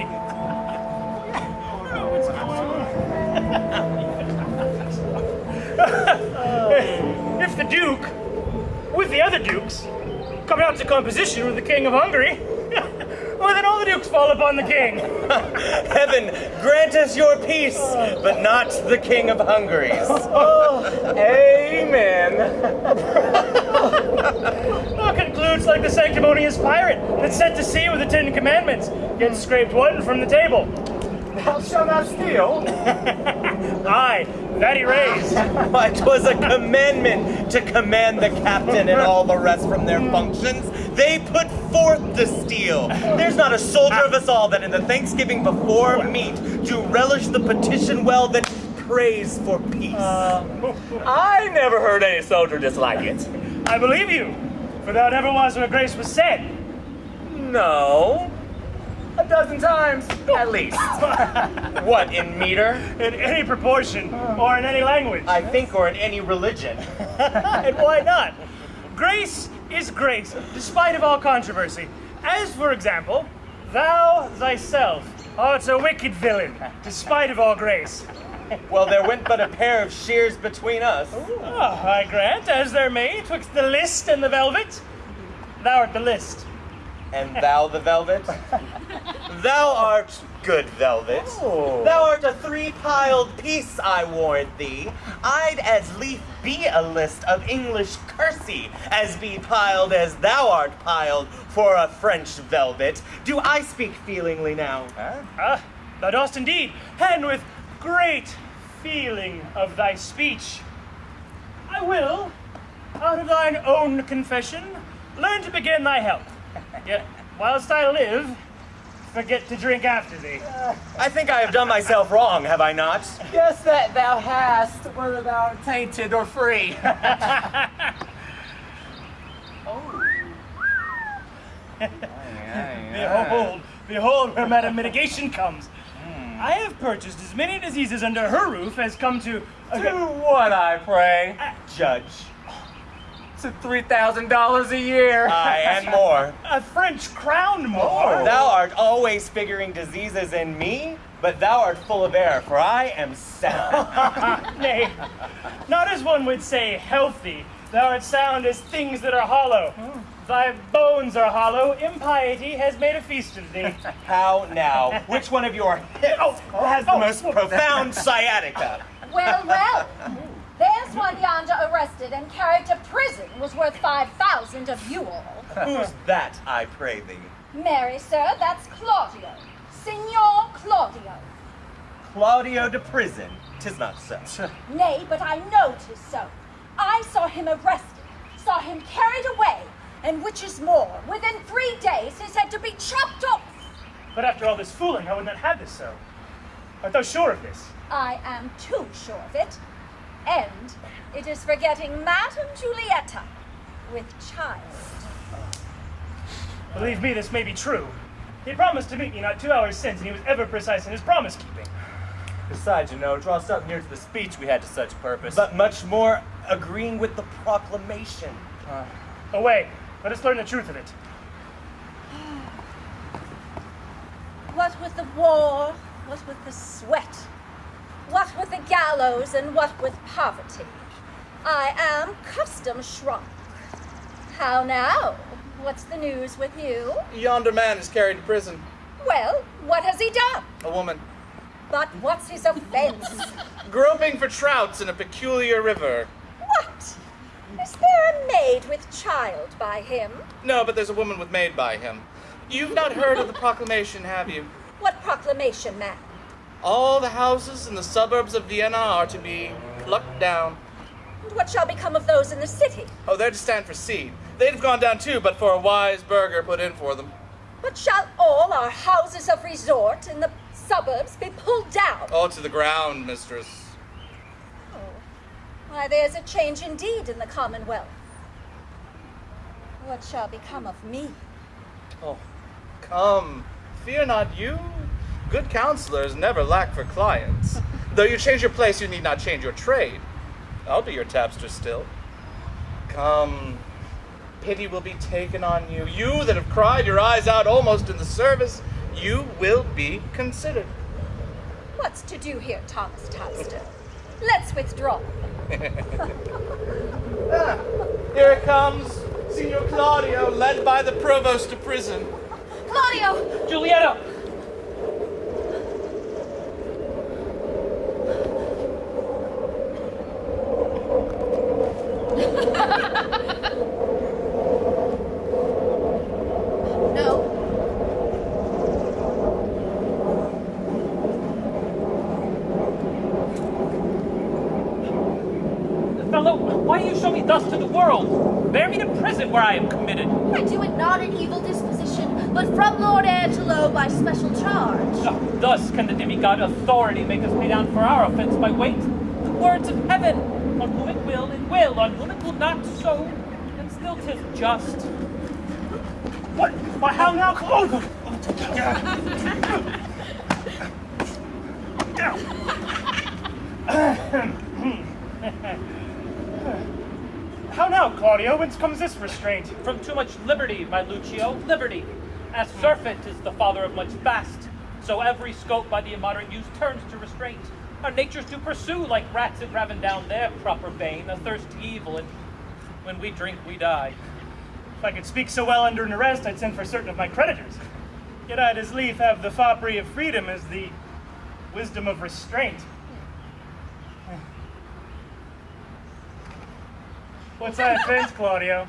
if the Duke, with the other Dukes, come out to composition with the King of Hungary, well, then all the Dukes fall upon the King. Heaven grant us your peace, but not the King of Hungary's. Oh, amen. Well, concludes like the sanctimonious pirate that's set to sea with the Ten Commandments, gets scraped one from the table. Thou shalt not steal. Aye, that he raised. Why, 'twas a commandment to command the captain and all the rest from their hmm. functions. They put forth the steel. There's not a soldier of us all that in the Thanksgiving before meat do relish the petition well that prays for peace. Uh, I never heard any soldier dislike it. I believe you, for thou never was where grace was said. No. A dozen times, at least. what, in meter? In any proportion, or in any language. I think, or in any religion. and why not? Grace is grace, despite of all controversy. As, for example, thou thyself art a wicked villain, despite of all grace. Well, there went but a pair of shears between us. Ah, I grant, as there may, twixt the list and the velvet. Thou art the list. And thou the velvet? thou art good velvet. Oh. Thou art a three-piled piece, I warrant thee. I'd as lief be a list of English kersey as be piled as thou art piled for a French velvet. Do I speak feelingly now? Ah, thou dost indeed, and with great feeling of thy speech. I will, out of thine own confession, learn to begin thy health. Yet, whilst I live, forget to drink after thee. I think I have done myself wrong, have I not? Yes, that thou hast, whether thou art tainted or free. Behold, behold where Madam Mitigation comes. I have purchased as many diseases under her roof as come to. To what, I pray? Judge. To $3,000 a year. Aye, and more. A French crown more. Oh, thou art always figuring diseases in me, but thou art full of air, for I am sound. Nay, not as one would say healthy. Thou art sound as things that are hollow. Hmm. Thy bones are hollow. Impiety has made a feast of thee. How now? Which one of your hips oh, oh, has the oh. most profound sciatica? Well, well. There's one yonder arrested and carried to prison was worth 5,000 of you all. Who's that, I pray thee? Mary, sir, that's Claudio. Signor Claudio. Claudio to prison. Tis not so. Nay, but I know 'tis so. I saw him arrested, saw him carried away, and which is more, within three days he said to be chopped off. But after all this fooling, I would not have this so. Art thou sure of this? I am too sure of it. And it is for getting Madame Julietta with child. Believe me, this may be true. He promised to meet me not two hours since, and he was ever precise in his promise keeping. Besides, you know, it draws up near to the speech we had to such purpose. But much more agreeing with the proclamation. Away, let us learn the truth of it. What with the war, what with the sweat, what with the gallows, and what with poverty, I am custom shrunk. How now? What's the news with you? Yonder man is carried to prison. Well, what has he done? A woman. But what's his offense? Groping for trouts in a peculiar river. what? Is there a maid with child by him? No, but there's a woman with maid by him. You've not heard of the proclamation, have you? What proclamation, man? All the houses in the suburbs of Vienna are to be plucked down. And what shall become of those in the city? Oh, they're to stand for seed. They'd have gone down too, but for a wise burgher put in for them. But shall all our houses of resort in the suburbs be pulled down? All to the ground, mistress. Why, there's a change indeed in the Commonwealth. What shall become of me? Oh, come. Fear not you. Good counselors never lack for clients. Though you change your place, you need not change your trade. I'll be your tapster still. Come. Pity will be taken on you. You that have cried your eyes out almost in the service, you will be considered. What's to do here, Thomas Tapster? Let's withdraw. Ah, here it comes. Signor Claudio, led by the provost to prison. Claudio! Julietta! No. Fellow, why do you show me thus to the world? Bear me to prison where I am committed. I do it not in evil disposition, but from Lord Angelo by special charge. Ah, Thus can the demigod authority make us pay down for our offense by weight. The words of heaven, on whom it will, it will, on whom it will not, so, and still 'tis just. What? Why, how now? Come Oh! How now, Claudio? Whence comes this restraint? From too much liberty, my Lucio, liberty. As surfeit is the father of much fast, so every scope by the immoderate use turns to restraint. Our natures do pursue, like rats that raven down their proper bane, a thirst to evil, and when we drink, we die. If I could speak so well under an arrest, I'd send for certain of my creditors. Yet I'd as lief have the foppery of freedom as the wisdom of restraint. What's that offense, Claudio?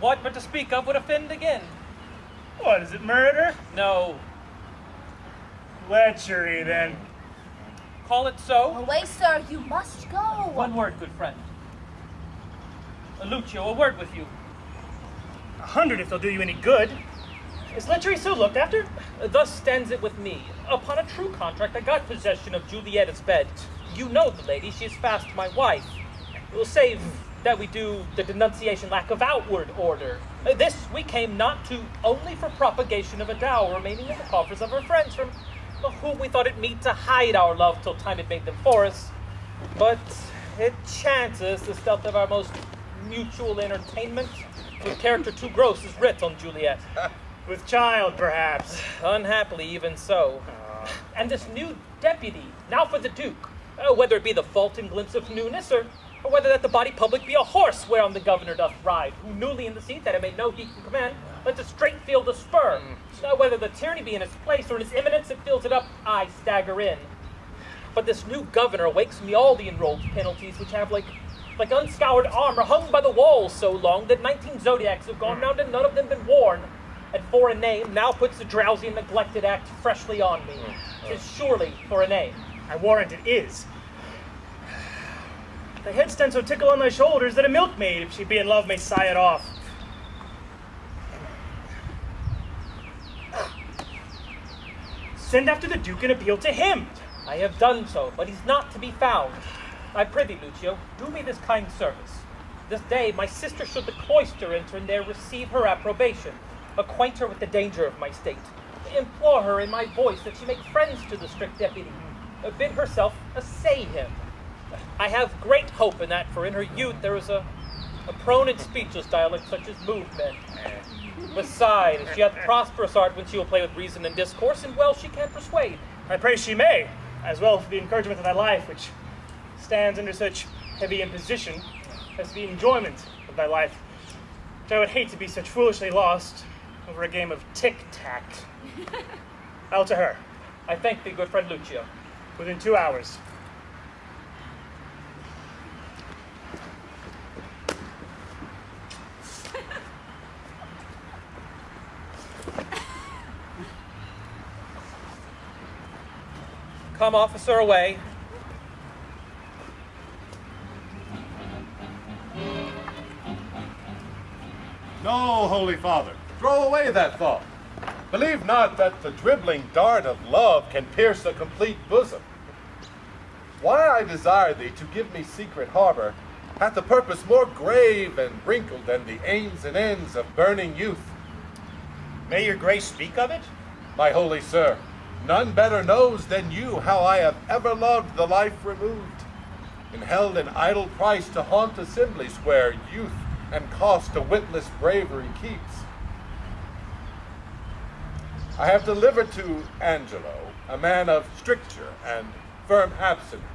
What but to speak of would offend again? What, is it murder? No. Lechery, then. Call it so? Away, sir, you must go. One word, good friend. Lucio, a word with you. A hundred if they'll do you any good. Is lechery so looked after? Thus stands it with me. Upon a true contract, I got possession of Julietta's bed. You know the lady, she is fast my wife. We'll save that we do the denunciation lack of outward order. Uh, This we came not to only for propagation of a dower remaining in the coffers of our friends, from whom we thought it meet to hide our love till time had made them for us. But it chances the stealth of our most mutual entertainment, with character too gross, is writ on Juliet. With child, perhaps. Unhappily, even so. And this new deputy, now for the Duke, uh, whether it be the fault and glimpse of newness, or, or whether that the body public be a horse whereon the governor doth ride, who newly in the seat that it may know he can command, lets a straight field a spur. Uh, whether the tyranny be in its place, or in its imminence it fills it up, I stagger in. But this new governor wakes me all the enrolled penalties which have like like unscoured armor hung by the walls so long that nineteen zodiacs have gone round and none of them been worn. And for a name now puts the drowsy and neglected act freshly on me. Tis surely for a name. I warrant it is. The head stand so tickle on thy shoulders that a milkmaid, if she be in love, may sigh it off. Send after the Duke and appeal to him. I have done so, but he's not to be found. I prithee, Lucio, do me this kind service. This day my sister should the cloister enter and there receive her approbation, acquaint her with the danger of my state, implore her in my voice that she make friends to the strict deputy, bid herself assay him. I have great hope in that, for in her youth there is a, a prone and speechless dialect such as movement. men. Beside, she hath prosperous art when she will play with reason and discourse, and well she can persuade. I pray she may, as well for the encouragement of thy life, which stands under such heavy imposition as the enjoyment of thy life, which I would hate to be such foolishly lost over a game of tic-tac. I'll to her. I thank thee, good friend Lucio. Within two hours. Come, officer, away. No, Holy Father, throw away that thought. Believe not that the dribbling dart of love can pierce a complete bosom. Why I desire thee to give me secret harbor hath a purpose more grave and wrinkled than the aims and ends of burning youth. May your grace speak of it? My holy sir, none better knows than you how I have ever loved the life removed, and held an idle price to haunt assemblies where youth and cost to witless bravery keeps. I have delivered to Angelo, a man of stricture and firm abstinence,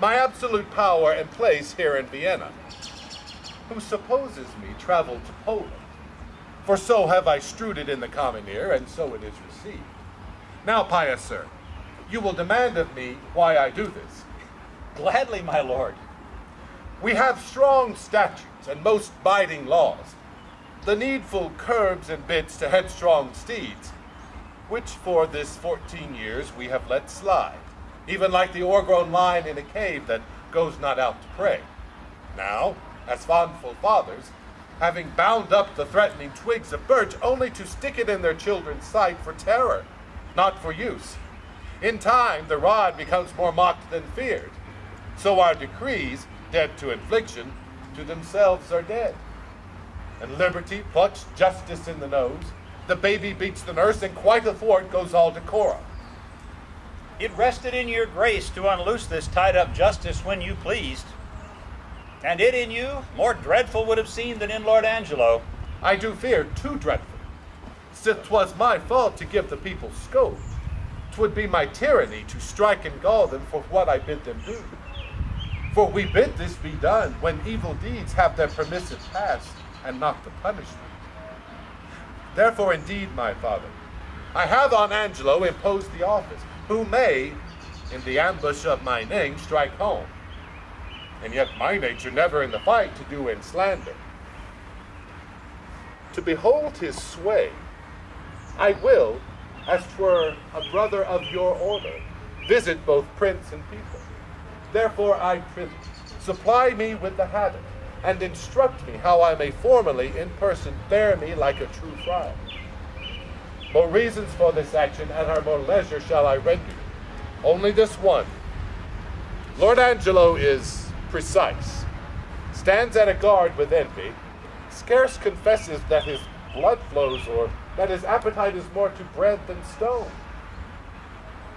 my absolute power and place here in Vienna, who supposes me traveled to Poland. For so have I strewed it in the common ear, and so it is received. Now, pious sir, you will demand of me why I do this. Gladly, my lord. We have strong statutes and most binding laws, the needful curbs and bits to headstrong steeds, which for this fourteen years we have let slide, even like the o'ergrown lion in a cave that goes not out to prey. Now, as fondful fathers, having bound up the threatening twigs of birch only to stick it in their children's sight for terror, not for use. In time, the rod becomes more mocked than feared. So our decrees, dead to infliction, to themselves are dead. And liberty plucks justice in the nose, the baby beats the nurse, and quite athwart goes all decorum. It rested in your grace to unloose this tied up justice when you pleased. And it in you more dreadful would have seemed than in Lord Angelo. I do fear too dreadful. Sith 'twas my fault to give the people scope, 'twould be my tyranny to strike and gall them for what I bid them do. For we bid this be done when evil deeds have their permissive past and not the punishment. Therefore, indeed, my father, I have on Angelo imposed the office, who may, in the ambush of my name, strike home. And yet my nature never in the fight to do in slander. To behold his sway, I will, as twere a brother of your order, visit both prince and people. Therefore I prithee, supply me with the habit, and instruct me how I may formally in person bear me like a true friar. More reasons for this action at our more leisure shall I render. Only this one. Lord Angelo is precise, stands at a guard with envy, scarce confesses that his blood flows or that his appetite is more to bread than stone.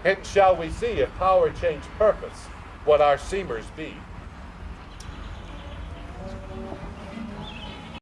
Hence shall we see if power change purpose, what our seemers be.